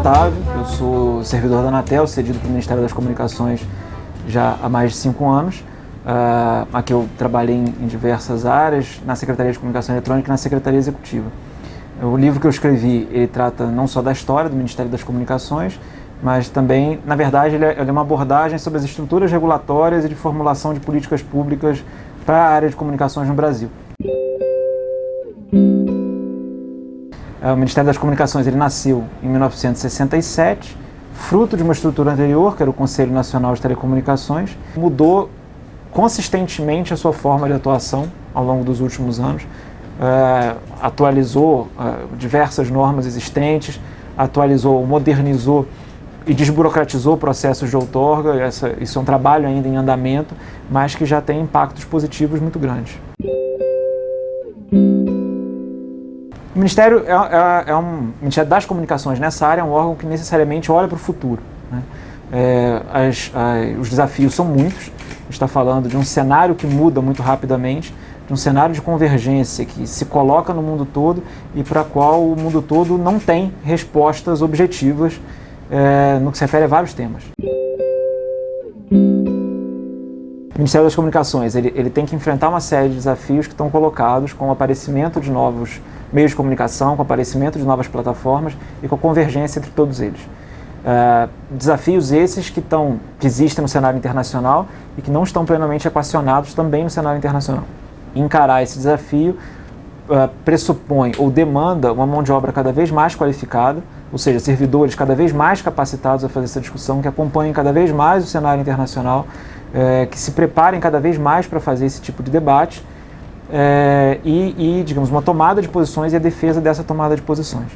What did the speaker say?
Otávio, eu sou servidor da Anatel, cedido para o Ministério das Comunicações já há mais de cinco anos. Uh, aqui eu trabalhei em, em, diversas áreas, na Secretaria de Comunicação Eletrônica e na Secretaria Executiva. O livro que eu escrevi, ele trata não só da história do Ministério das Comunicações, mas também, na verdade, ele é, ele é uma abordagem sobre as estruturas regulatórias e de formulação de políticas públicas para a área de comunicações no Brasil. O Ministério das Comunicações ele nasceu em 1967, fruto de uma estrutura anterior, que era o Conselho Nacional de Telecomunicações, mudou consistentemente a sua forma de atuação ao longo dos últimos anos, uh, atualizou uh, diversas normas existentes, atualizou, modernizou e desburocratizou processos de outorga. Essa, isso é um trabalho ainda em andamento, mas que já tem impactos positivos muito grandes. O Ministério é, é, é um Ministério das Comunicações nessa área é um órgão que necessariamente olha para o futuro. Né? É, as, as, os desafios são muitos. A gente está falando de um cenário que muda muito rapidamente, de um cenário de convergência que se coloca no mundo todo e para qual o mundo todo não tem respostas objetivas é, no que se refere a vários temas. Ministério das Comunicações ele, ele tem que enfrentar uma série de desafios que estão colocados com o aparecimento de novos meios de comunicação, com o aparecimento de novas plataformas e com a convergência entre todos eles. Uh, desafios esses que, tão, que existem no cenário internacional e que não estão plenamente equacionados também no cenário internacional. Encarar esse desafio uh, pressupõe ou demanda uma mão de obra cada vez mais qualificada, ou seja, servidores cada vez mais capacitados a fazer essa discussão, que acompanhem cada vez mais o cenário internacional, uh, que se preparem cada vez mais para fazer esse tipo de debate é, e, e, digamos, uma tomada de posições e a defesa dessa tomada de posições.